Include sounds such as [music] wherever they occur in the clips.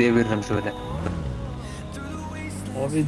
deviririm şöyle. Abi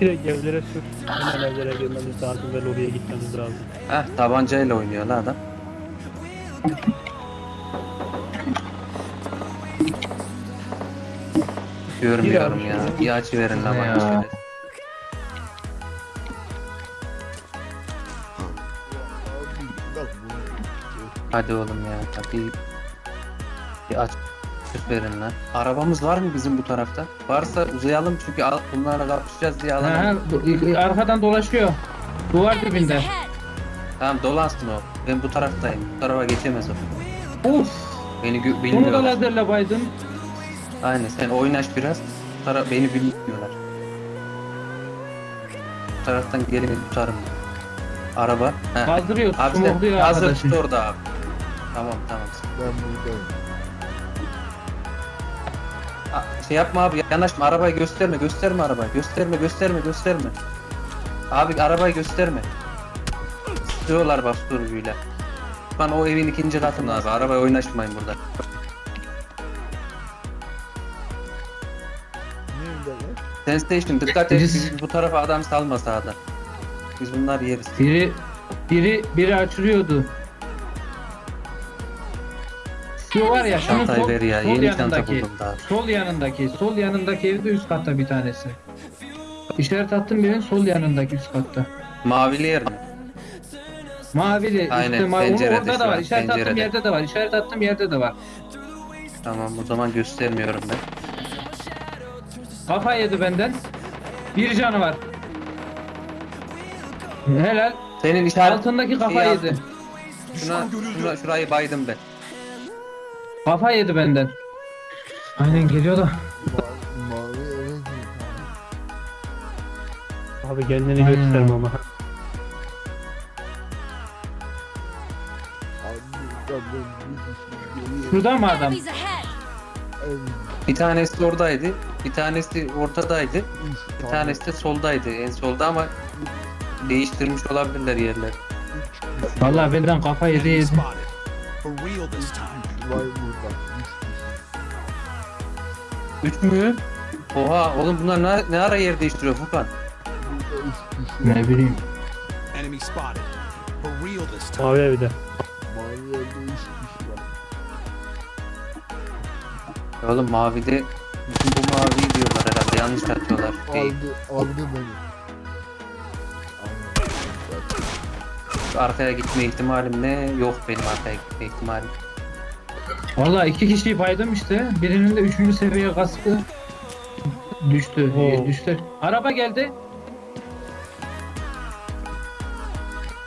direkt evlere sür. Hemen evlere girmemiz lazım ve lobiye gitmemiz lazım. Heh tabancayla oynuyor la adam. Görmüyorum ya. Bir açı verin la Ne bana şöyle. Hadi oğlum ya. Bir, bir aç verin lan. Arabamız var mı bizim bu tarafta? Varsa uzayalım çünkü al- bunlarla kapışacağız diye Ha, alalım. bu- arkadan dolaşıyor. Duvar dibinde. Tamam dolansın o. Ben bu taraftayım. Bu tarafa geçemez o. Uf. Beni gö- Bunu da bilmiyorlar. lazerle baydın. Aynen sen oynaş biraz. Bu tara- beni bilmiyorlar. Bu taraftan gelin tutarım. Araba. Kaldırıyor. Abi sen Smokluyor hazır arkadaşı. tut orada abi. Tamam tamam. Ben buradayım. Şey yapma abi yanaşma arabayı gösterme gösterme arabayı gösterme gösterme gösterme. Abi arabayı gösterme. Sıkıyorlar bak sürücüyle. Bana o evin ikinci katında abi arabaya oynaşmayın burada. Sensation dikkat et Birisi- biz bu tarafa adam salma sağdan. Biz bunlar yeriz. Biri biri biri açılıyordu. Şu var ya şunun Çantayı sol, ver ya sol yeni çanta yanındaki. buldum daha. Sol yanındaki, sol yanındaki evde üst katta bir tanesi. İşaret attım birinin sol yanındaki üst katta. Mavili yer mi? Mavili, Aynen, üstte mavi. Pencerede orada şu da var. İşaret attığım pencerede. yerde de var. İşaret attığım yerde de var. Tamam o zaman göstermiyorum ben. Kafa yedi benden. Bir canı var. Helal. Senin işaret Altındaki kafa yedi. Şuna, şuna, şurayı baydım ben. Kafa yedi benden. Aynen geliyor da. Ma- mavi eve gir. Abi kendini Aynen. gösterme ama. Abi ben bir kişi Şurada mı adam? Enemies ahead! evim. Bir tanesi oradaydı. Bir tanesi ortadaydı. Üç Bir tane. tanesi de soldaydı. En solda ama değiştirmiş olabilirler yerler. Üç kişi Vallahi benden kafa yedi Enemy yedi. spotted. For real this time. var burada. Üç mü? Oha oğlum bunlar ne, ne ara yer değiştiriyor Furkan? Ne bileyim. Enemy spotted. For real this time. Mavi evde. Mavi evde. Oğlum mavide bütün bu mavi diyorlar herhalde yanlış atıyorlar. Aldı, aldı beni. Arkaya gitme ihtimalim ne? Yok benim arkaya gitme ihtimalim. Vallahi iki kişiyi paydım işte. Birinin de üçüncü seviye kaskı düştü. Oo. Düştü. Araba geldi.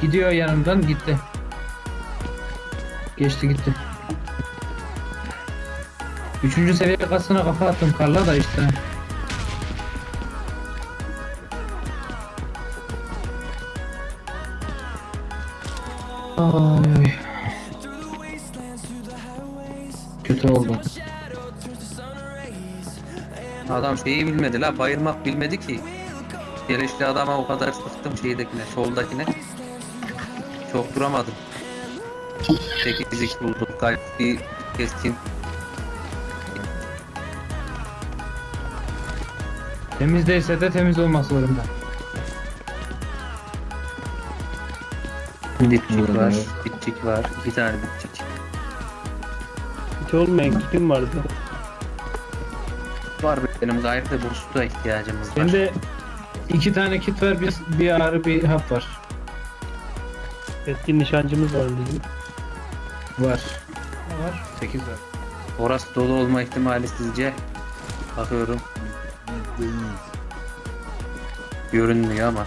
Gidiyor yanımdan gitti. Geçti gitti. Üçüncü seviye kaskına kafa attım karla da işte. Ay Kötü oldu. Adam şeyi bilmedi la bayılmak bilmedi ki. Gelişli adama o kadar sıktım şeydekine, soldakine. Çok duramadım. 8 bulduk. Gayet bir keskin. Temiz değilse de temiz olmak zorunda. Dipçik var, bitçik var. Bir tane bitçik. Hiç olmayan kitim vardı. Var benim gayet de boost'a ihtiyacımız var. Bende iki tane kit var, bir, bir ağrı, bir hap var. Eski nişancımız var bizim. Var. Ne var? 8 var. Orası dolu olma ihtimali sizce? Bakıyorum. Görünmüyor ama.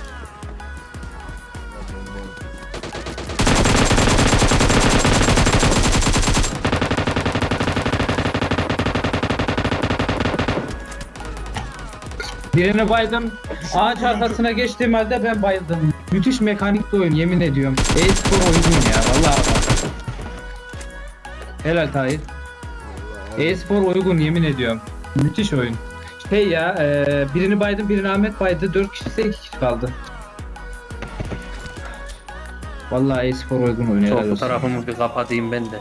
Birine baydım. Ağaç arkasına geçtiğim halde ben bayıldım. Müthiş mekanik bir oyun yemin ediyorum. E-spor oyunu ya vallahi bak. Helal Tahir. E-spor uygun yemin ediyorum. Müthiş oyun. Şey ya, e, birini baydım, birini Ahmet baydı. 4 kişi ise 2 kişi kaldı. Vallahi e-spor uygun oyun. tarafımı bir kapatayım ben de.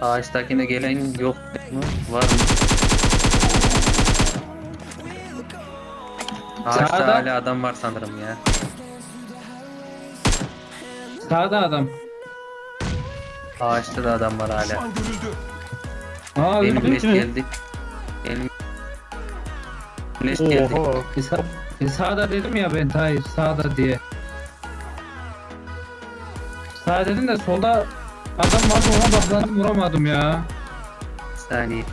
Ağaçtakine gelen yok mu? Var mı? Ağaçta Sağda. hala adam var sanırım ya. Sağda adam. Ağaçta da adam var hala. Aa Benim öldü leş mü? geldi. Benim leş geldi. Oha. E, sa- e, sağda dedim ya ben hayır sağda diye. Sağ dedim de solda adam vardı ona baklandım vuramadım ya. Bir saniye.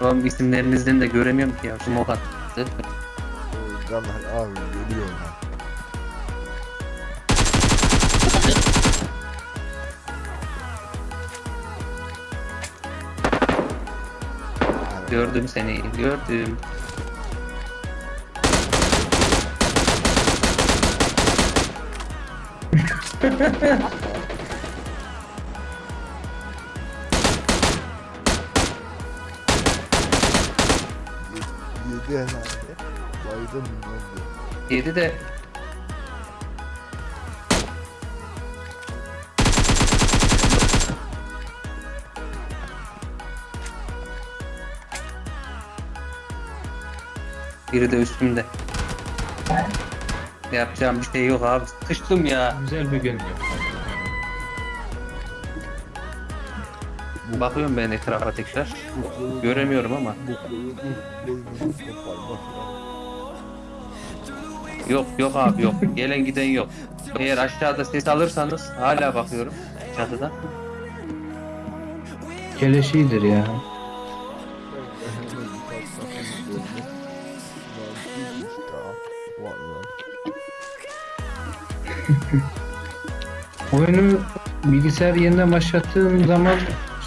Oğlum isimlerinizden de göremiyorum ki ya. Şu mokat. O Caner abi geliyor lan. Gördüm seni. Gördüm. [laughs] Yedi de Biri de üstümde. Yapacağım bir şey yok abi. Sıkıştım ya. Güzel bir gün. Bakıyorum ben etrafa tekrar. Göremiyorum ama. Yok yok abi yok. Gelen giden yok. Eğer aşağıda ses alırsanız hala bakıyorum çatıda. Keleşidir ya. [laughs] Oyunu bilgisayar yeniden başlattığım zaman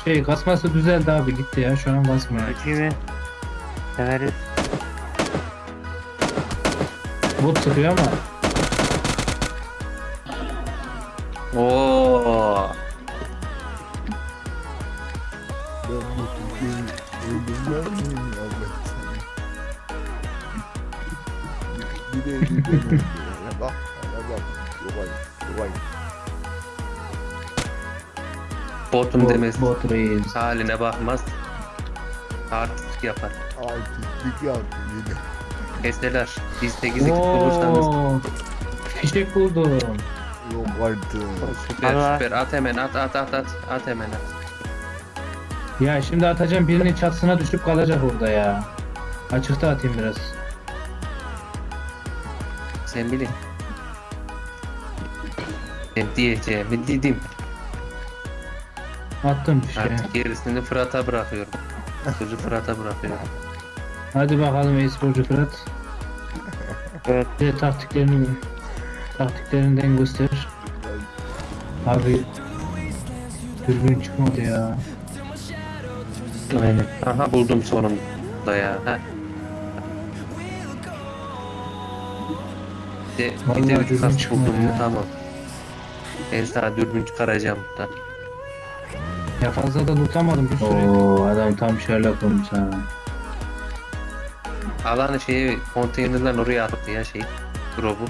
şey kasması düzeldi abi gitti ya şu an kasmıyor. Kimi? Severiz. Bak, hala bak. Yobay, yobay. Botun bot, demesi. bot reis. Haline bakmaz. Artistik yapar. Artistik yaptı yine. Keseler. Biz 8 ekip bulursanız. Fişek buldum. Yok artık. Süper Allah. süper. At hemen at at at at. At hemen at. Ya şimdi atacağım birinin çatısına düşüp kalacak orada ya. Açıkta atayım biraz. Sen bilin. Ben diyeceğimi dedim. Attım fişeği. Artık gerisini Fırat'a bırakıyorum. Sözü Fırat'a bırakıyorum. Hadi bakalım e-sporcu Fırat. Evet. Bir de taktiklerini taktiklerinden göster. Abi dürbün çıkmadı ya. Aynen. Aha buldum sonunda ya. Ha. Bir de, bir de dürbün kas çıkmadı buldum mu ya. tamam. Ben sana dürbün çıkaracağım da. Ya fazla da tutamadım bir süre. Oo adam tam Sherlock olmuş ha. Alanı şeyi konteynerden oraya attı ya şey. Drop'u.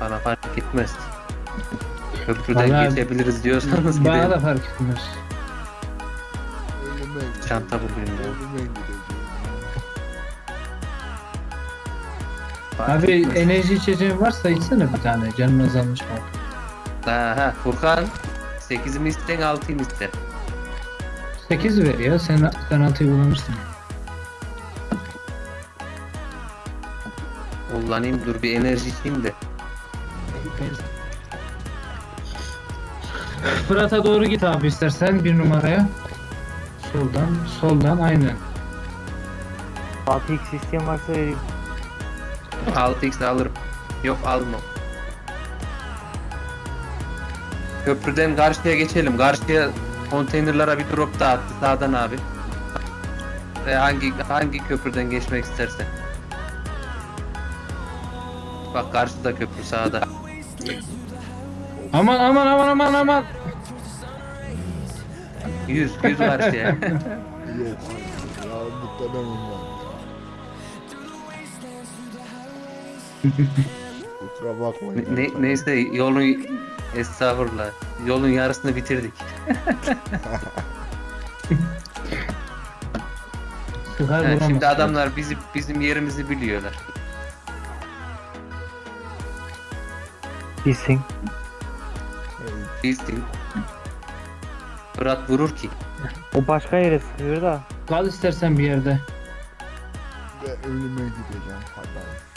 Bana fark etmez. Köprüden Vallahi- geçebiliriz diyorsanız Bana da gidelim. fark etmez. Çanta bulayım. Fark Abi etmez. enerji içeceğin varsa içsene bir tane. Canım azalmış bak. Aha Furkan 8 mi isten 6 mı isten? 8 ver ya. Sen, sen 6'yı kullanırsın. Kullanayım dur bir enerji içeyim de. Fırat'a doğru git abi istersen bir numaraya. Soldan, soldan aynen. 6x isteyen varsa vereyim. 6x alırım. Yok alma. Köprüden karşıya geçelim. Karşıya konteynerlara bir drop da attı sağdan abi. Ve hangi hangi köprüden geçmek istersen. Bak karşıda köprü sağda. Aman aman aman aman aman. 100 100 karşıya. Yok artık. Ya [laughs] muhtemelen var. [laughs] Kusura bakmayın. Ne, neyse yolun estağfurullah. Yolun yarısını bitirdik. [laughs] Sıkar vuramaz. şimdi adamlar bizi bizim yerimizi biliyorlar. Bilsin. Değil. Fırat vurur ki. O başka yere sıkıyor da. Kal istersen bir yerde. Ve ölüme gideceğim falan.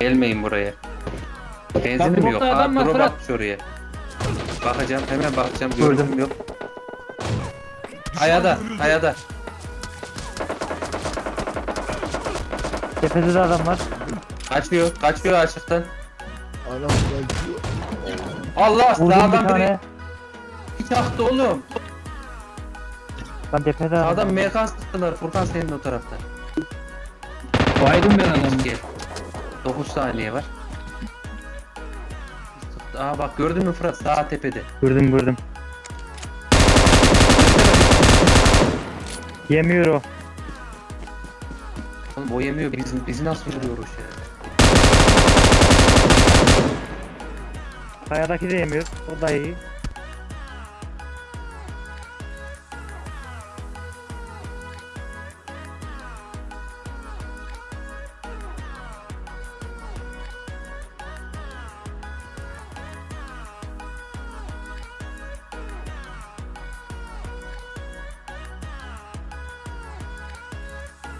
Gelmeyin buraya. Benzinim yok. Aa, adam drop atmış oraya. Bakacağım hemen bakacağım. Gördüm yok. Ayada, ayada. Tepede de adam var. Kaçıyor, kaçıyor açıktan. Anam kaçıyor. Allah Vurdum bir sağdan biri tane. çaktı oğlum. Lan tepede adam. Sağdan merkan sıktılar. Furkan senin o tarafta. Baydım ben adamı. Gel. 9 saniye var. Aa bak gördün mü Fırat sağ tepede. Gördüm gördüm. Yemiyor o. Oğlum o yemiyor bizim bizi nasıl vuruyor o şey? Kayadaki de yemiyor. O da iyi.